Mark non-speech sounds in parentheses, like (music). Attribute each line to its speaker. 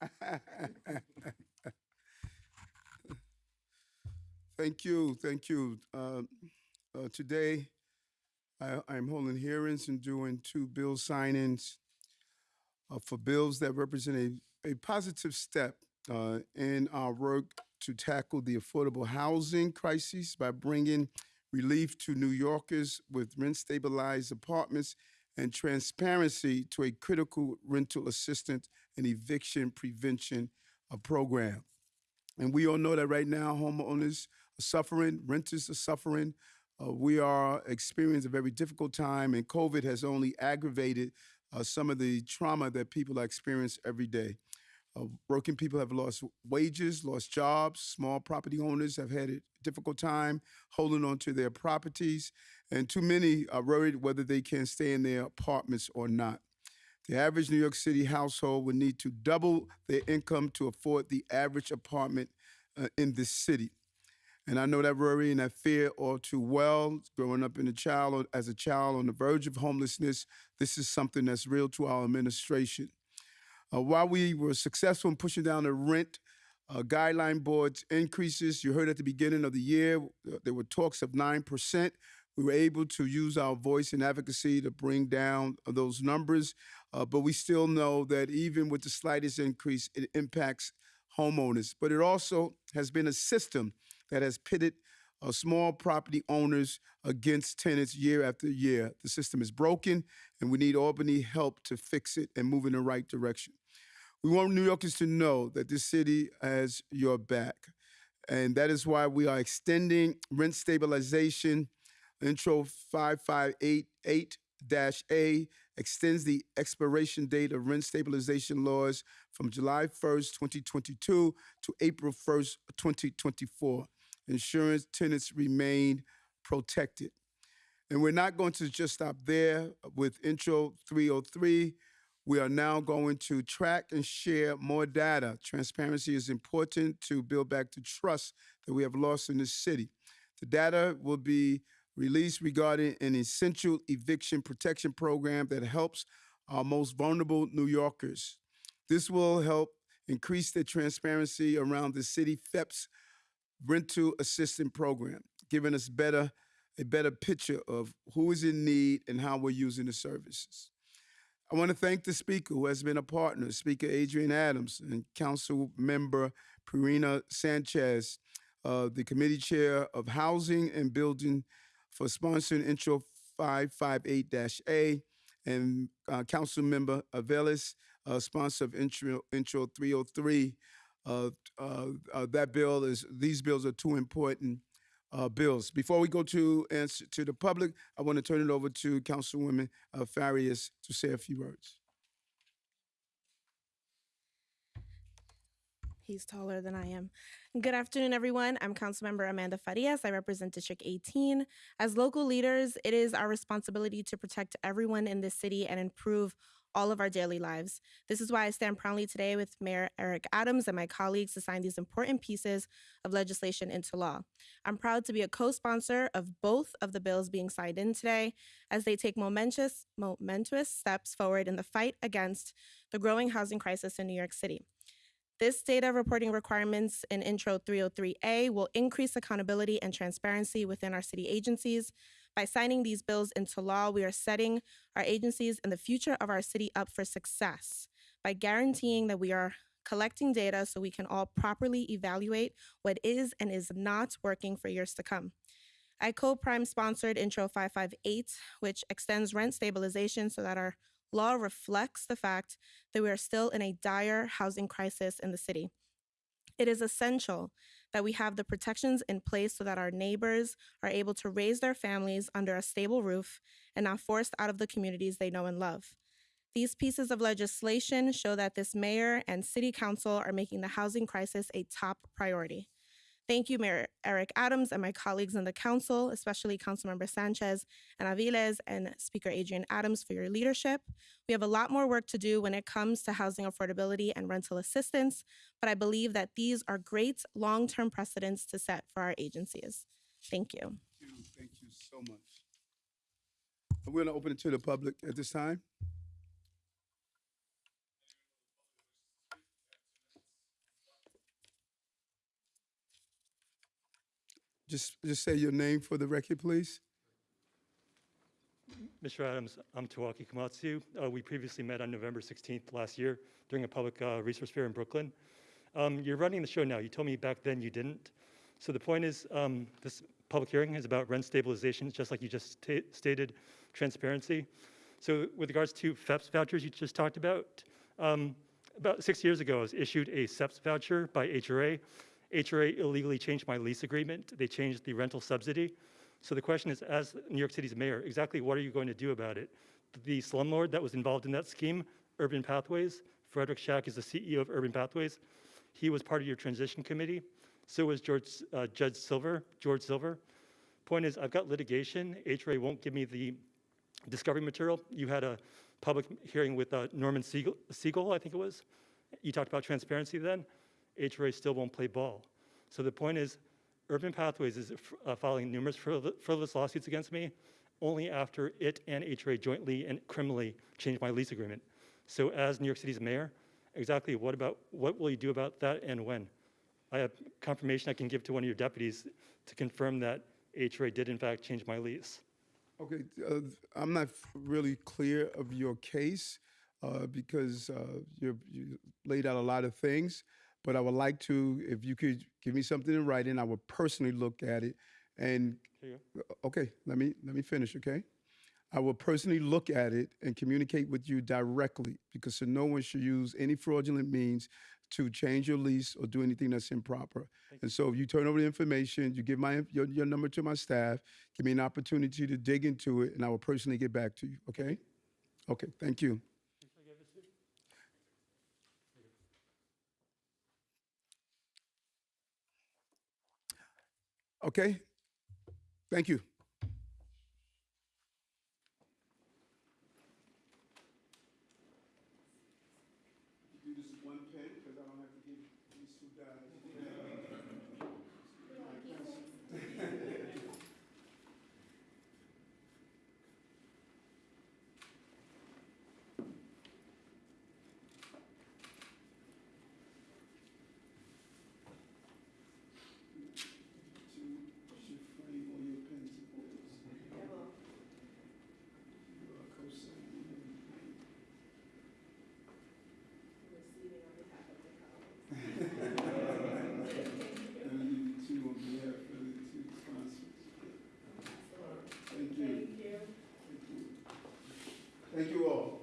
Speaker 1: (laughs) Thank you, thank you. Uh, uh, Today, I- I'm holding hearings and doing two bill signings uh, for bills that represent a, a positive step uh, in our work to tackle the affordable housing crisis by bringing relief to New Yorkers with rent-stabilized apartments and transparency to a critical rental assistance and eviction prevention uh, program. And we all know that right now, homeowners are suffering, renters are suffering. Uh, we are experiencing a very difficult time, and COVID has only aggravated uh, some of the trauma that people are experiencing every day. Uh, working people have lost wages, lost jobs. Small property owners have had a difficult time holding on to their properties, and too many are worried whether they can stay in their apartments or not. The average New York City household would need to double their income to afford the average apartment uh, in this city. And I know that worry and that fear all too well. Growing up in a child as a child on the verge of homelessness, this is something that's real to our administration. Uh, while we were successful in pushing down the rent uh, guideline board's increases, you heard at the beginning of the year uh, there were talks of nine percent. We were able to use our voice and advocacy to bring down those numbers, uh, but we still know that even with the slightest increase, it impacts homeowners. But it also has been a system that has pitted uh, small property owners against tenants year after year. The system is broken, and we need Albany help to fix it and move in the right direction. We want New Yorkers to know that this city has your back. And that is why we are extending rent stabilization. Intro 5588 A extends the expiration date of rent stabilization laws from July 1st, 2022 to April 1st, 2024. Insurance tenants remain protected. And we're not going to just stop there with Intro 303. We are now going to track and share more data. Transparency is important to build back the trust that we have lost in this city. The data will be released regarding an essential eviction protection program that helps our most vulnerable New Yorkers. This will help increase the transparency around the city FEP's rental assistance program, giving us better a better picture of who is in need and how we're using the services. I want to thank the speaker who has been a partner, Speaker Adrienne Adams and Council Member Pierina Sanchez, uh, the committee chair of Housing and Building for sponsoring Intro 558-A, and uh, Council Member Aviles, uh, sponsor of Intro, Intro 303. Uh, uh, uh, that bill is, these bills are too important uh, bills. Before we go to answer to the public, I want to turn it over to Councilwoman Farias to say a few words.
Speaker 2: He's taller than I am. Good afternoon, everyone. I'm Councilmember Amanda Farias. I represent District 18. As local leaders, it is our responsibility to protect everyone in this city and improve all of our daily lives. This is why I stand proudly today with Mayor Eric Adams and my colleagues to sign these important pieces of legislation into law. I'm proud to be a co-sponsor of both of the bills being signed in today as they take momentous, momentous steps forward in the fight against the growing housing crisis in New York City. This data reporting requirements in Intro 303A will increase accountability and transparency within our city agencies. By signing these bills into law, we are setting our agencies and the future of our city up for success by guaranteeing that we are collecting data so we can all properly evaluate what is and is not working for years to come. I co-prime sponsored Intro 558, which extends rent stabilization so that our law reflects the fact that we are still in a dire housing crisis in the city. It is essential that we have the protections in place so that our neighbors are able to raise their families under a stable roof and not forced out of the communities they know and love. These pieces of legislation show that this mayor and city council are making the housing crisis a top priority. Thank you, Mayor Eric Adams and my colleagues in the council, especially Councilmember Sanchez and Aviles and Speaker Adrienne Adams for your leadership. We have a lot more work to do when it comes to housing affordability and rental assistance, but I believe that these are great long-term precedents to set for our agencies. Thank you.
Speaker 1: Thank you, thank you so much. We're going to open it to the public at this time. Just, just say your name for the record, please.
Speaker 3: Mr. Adams, I'm Towaki Komatsu. Uh, we previously met on November 16th last year during a public uh, resource fair in Brooklyn. Um, you're running the show now. You told me back then you didn't. So the point is, um, this public hearing is about rent stabilization, just like you just stated, transparency. So with regards to FHEPS vouchers you just talked about, um, about six years ago, I was issued a SEPS voucher by HRA. HRA illegally changed my lease agreement. They changed the rental subsidy. So the question is, as New York City's mayor, exactly what are you going to do about it? The slumlord that was involved in that scheme, Urban Pathways, Frederick Shack is the CEO of Urban Pathways. He was part of your transition committee. So was George, uh, Judge Silver, George Silver. Point is, I've got litigation. HRA won't give me the discovery material. You had a public hearing with uh, Norman Siegel, Siegel, I think it was. You talked about transparency then. HRA still won't play ball. So the point is, Urban Pathways is uh, filing numerous frivolous lawsuits against me only after it and HRA jointly and criminally changed my lease agreement. So as New York City's mayor, exactly what about, what will you do about that and when? I have confirmation I can give to one of your deputies to confirm that HRA did in fact change my lease.
Speaker 1: Okay, uh, I'm not really clear of your case uh, because uh, you laid out a lot of things, but I would like to, if you could give me something in writing, I would personally look at it. And okay, let me let me finish. Okay, I will personally look at it and communicate with you directly because so no one should use any fraudulent means to change your lease or do anything that's improper. And so if you turn over the information, you give my your, your number to my staff, give me an opportunity to dig into it, and I will personally get back to you. Okay? Okay. Thank you. Okay. Thank you. Thank you all.